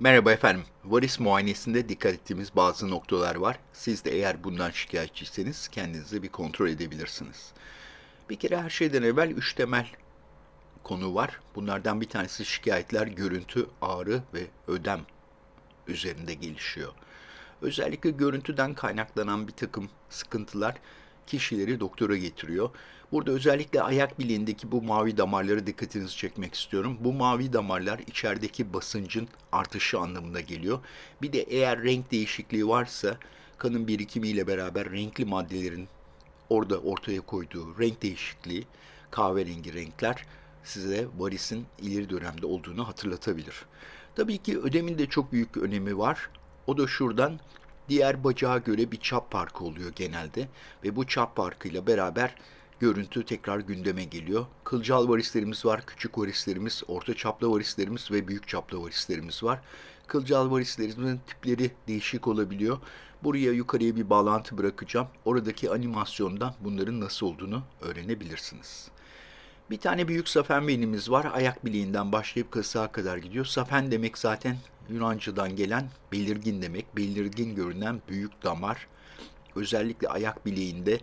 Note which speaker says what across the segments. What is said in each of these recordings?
Speaker 1: Merhaba efendim. Varis muayenesinde dikkat ettiğimiz bazı noktalar var. Siz de eğer bundan şikayetçiyseniz kendinizi bir kontrol edebilirsiniz. Bir kere her şeyden evvel üç temel konu var. Bunlardan bir tanesi şikayetler, görüntü, ağrı ve ödem üzerinde gelişiyor. Özellikle görüntüden kaynaklanan bir takım sıkıntılar kişileri doktora getiriyor. Burada özellikle ayak bileğindeki bu mavi damarları dikkatinizi çekmek istiyorum. Bu mavi damarlar içerideki basıncın artışı anlamına geliyor. Bir de eğer renk değişikliği varsa kanın birikimiyle beraber renkli maddelerin orada ortaya koyduğu renk değişikliği, kahverengi renkler size varisin ileri dönemde olduğunu hatırlatabilir. Tabii ki ödemin de çok büyük önemi var. O da şuradan diğer bacağa göre bir çap farkı oluyor genelde ve bu çap farkıyla beraber görüntü tekrar gündeme geliyor. Kılcal varislerimiz var, küçük varislerimiz, orta çaplı varislerimiz ve büyük çaplı varislerimiz var. Kılcal varislerimizin tipleri değişik olabiliyor. Buraya yukarıya bir bağlantı bırakacağım. Oradaki animasyondan bunların nasıl olduğunu öğrenebilirsiniz. Bir tane büyük safen beynimiz var. Ayak bileğinden başlayıp kasığa kadar gidiyor. Safen demek zaten Yunanca'dan gelen belirgin demek. Belirgin görünen büyük damar. Özellikle ayak bileğinde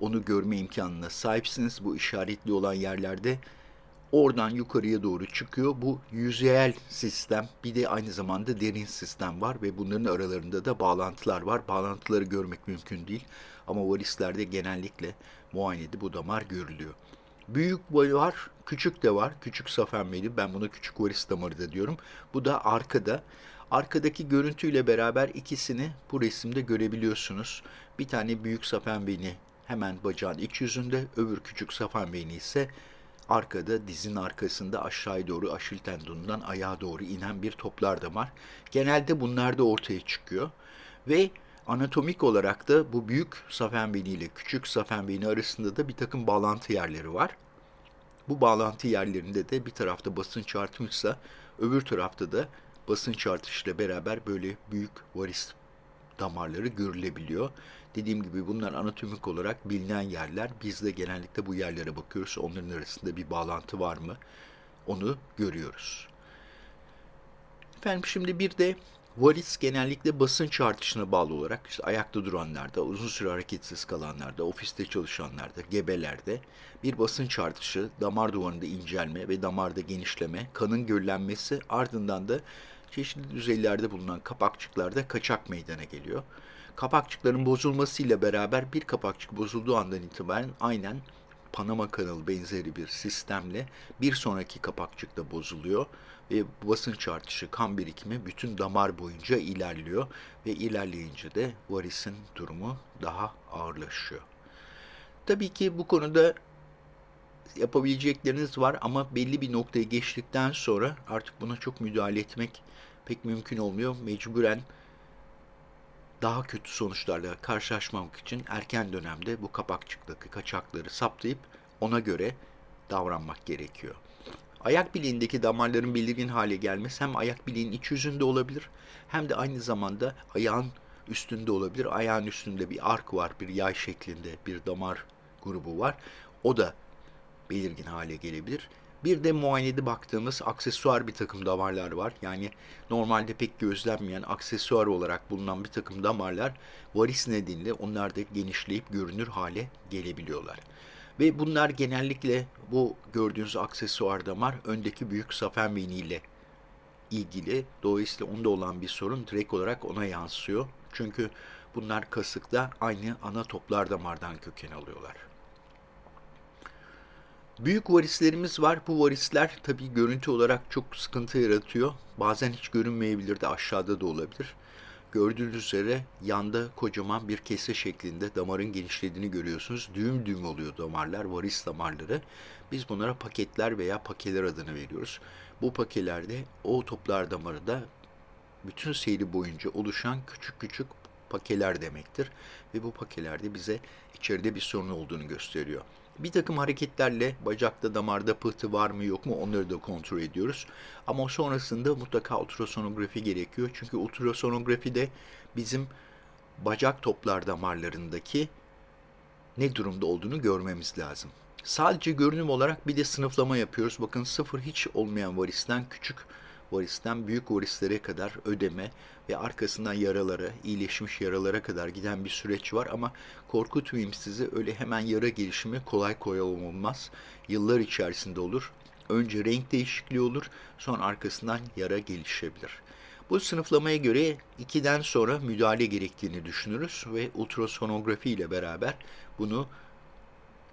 Speaker 1: onu görme imkanına sahipsiniz. Bu işaretli olan yerlerde oradan yukarıya doğru çıkıyor. Bu yüzeyel sistem bir de aynı zamanda derin sistem var ve bunların aralarında da bağlantılar var. Bağlantıları görmek mümkün değil ama varislerde genellikle muayenede bu damar görülüyor. Büyük var, küçük de var. Küçük safenmeli. Ben buna küçük varis damarı da diyorum. Bu da arkada. Arkadaki görüntüyle beraber ikisini bu resimde görebiliyorsunuz. Bir tane büyük safen hemen bacağın iç yüzünde, öbür küçük safen ise arkada dizin arkasında aşağıya doğru aşil tendonundan ayağa doğru inen bir toplar damar. Genelde bunlar da ortaya çıkıyor ve anatomik olarak da bu büyük safen beyni ile küçük safen beyni arasında da bir takım bağlantı yerleri var. Bu bağlantı yerlerinde de bir tarafta basınç artmışsa öbür tarafta da basınç artışıyla beraber böyle büyük varis damarları görülebiliyor. Dediğim gibi bunlar anatomik olarak bilinen yerler. Biz de genellikle bu yerlere bakıyoruz. Onların arasında bir bağlantı var mı? Onu görüyoruz. Efendim şimdi bir de varis genellikle basınç artışına bağlı olarak işte ayakta duranlarda, uzun süre hareketsiz kalanlarda, ofiste çalışanlarda, gebelerde bir basınç artışı, damar duvarında incelme ve damarda genişleme, kanın göllenmesi ardından da çeşitli düzeylerde bulunan kapakçıklarda kaçak meydana geliyor. Kapakçıkların bozulmasıyla beraber bir kapakçık bozulduğu andan itibaren aynen Panama kanalı benzeri bir sistemle bir sonraki kapakçık da bozuluyor ve basınç artışı, kan birikimi bütün damar boyunca ilerliyor ve ilerleyince de varisin durumu daha ağırlaşıyor. Tabii ki bu konuda yapabilecekleriniz var ama belli bir noktaya geçtikten sonra artık buna çok müdahale etmek pek mümkün olmuyor. Mecburen daha kötü sonuçlarla karşılaşmamak için erken dönemde bu kapakçıktaki kaçakları saptayıp ona göre davranmak gerekiyor. Ayak bileğindeki damarların belirgin hale gelmesi hem ayak bileğin iç yüzünde olabilir hem de aynı zamanda ayağın üstünde olabilir. Ayağın üstünde bir ark var, bir yay şeklinde bir damar grubu var. O da belirgin hale gelebilir. Bir de muayenede baktığımız aksesuar bir takım damarlar var. Yani normalde pek gözlenmeyen aksesuar olarak bulunan bir takım damarlar varis nedeniyle onlar da genişleyip görünür hale gelebiliyorlar. Ve bunlar genellikle bu gördüğünüz aksesuar damar öndeki büyük safen ile ilgili. Dolayısıyla onda olan bir sorun direkt olarak ona yansıyor. Çünkü bunlar kasıkta aynı ana toplar damardan köken alıyorlar. Büyük varislerimiz var. Bu varisler tabii görüntü olarak çok sıkıntı yaratıyor. Bazen hiç görünmeyebilir de aşağıda da olabilir. Gördüğünüz üzere yanda kocaman bir kese şeklinde damarın genişlediğini görüyorsunuz. Düğüm düğüm oluyor damarlar, varis damarları. Biz bunlara paketler veya pakeler adını veriyoruz. Bu pakelerde o toplar damarı da bütün seyri boyunca oluşan küçük küçük pakeler demektir. Ve bu pakelerde bize içeride bir sorun olduğunu gösteriyor. Bir takım hareketlerle bacakta damarda pıhtı var mı yok mu onları da kontrol ediyoruz. Ama sonrasında mutlaka ultrasonografi gerekiyor. Çünkü ultrasonografi de bizim bacak toplar damarlarındaki ne durumda olduğunu görmemiz lazım. Sadece görünüm olarak bir de sınıflama yapıyoruz. Bakın sıfır hiç olmayan varisten küçük varisten büyük varislere kadar ödeme ve arkasından yaralara, iyileşmiş yaralara kadar giden bir süreç var ama korkutmayayım sizi öyle hemen yara gelişimi kolay kolay olmaz. Yıllar içerisinde olur. Önce renk değişikliği olur, sonra arkasından yara gelişebilir. Bu sınıflamaya göre 2'den sonra müdahale gerektiğini düşünürüz ve ultrasonografi ile beraber bunu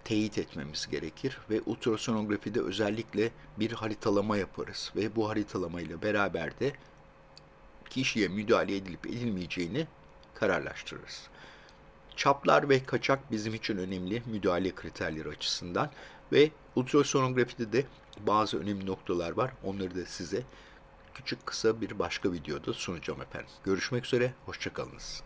Speaker 1: teyit etmemiz gerekir ve ultrasonografide özellikle bir haritalama yaparız ve bu haritalama ile beraber de kişiye müdahale edilip edilmeyeceğini kararlaştırırız. Çaplar ve kaçak bizim için önemli müdahale kriterleri açısından ve ultrasonografide de bazı önemli noktalar var. Onları da size küçük kısa bir başka videoda sunacağım efendim. Görüşmek üzere, hoşçakalınız.